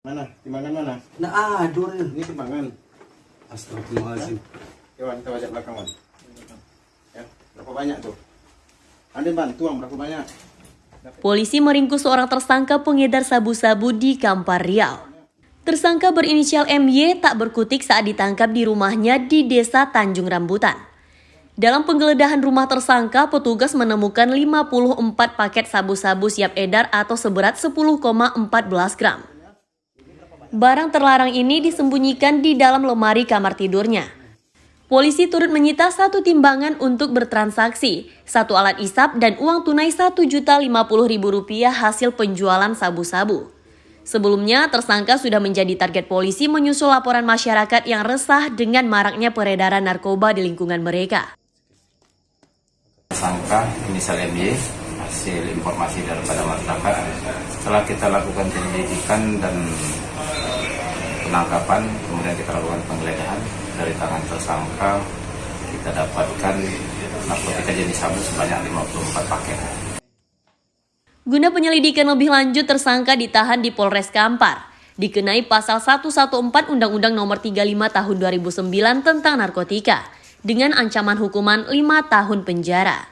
Mana? Timbangan mana? Nah, aduh. Ini timbangan. Astagfirullahaladzim. Coba kita baca belakang, Wan. Ya, berapa banyak tuh? Andin bantu, Wan, berapa banyak? Polisi meringkus seorang tersangka pengedar sabu-sabu di Kampar Riau. Tersangka berinisial MY tak berkutik saat ditangkap di rumahnya di Desa Tanjung Rambutan. Dalam penggeledahan rumah tersangka, petugas menemukan 54 paket sabu-sabu siap edar atau seberat 10,14 gram. Barang terlarang ini disembunyikan di dalam lemari kamar tidurnya. Polisi turut menyita satu timbangan untuk bertransaksi, satu alat isap dan uang tunai Rp1.050.000 hasil penjualan sabu-sabu. Sebelumnya, tersangka sudah menjadi target polisi menyusul laporan masyarakat yang resah dengan maraknya peredaran narkoba di lingkungan mereka. tersangka inisial MY hasil informasi daripada masyarakat setelah kita lakukan penyelidikan dan penangkapan kemudian kita lakukan penggeledahan dari tangan tersangka kita dapatkan narkotika jenis sabu sebanyak 54 paket Guna penyelidikan lebih lanjut, tersangka ditahan di Polres Kampar. Dikenai pasal 114 Undang-Undang Nomor 35 Tahun 2009 tentang narkotika dengan ancaman hukuman 5 tahun penjara.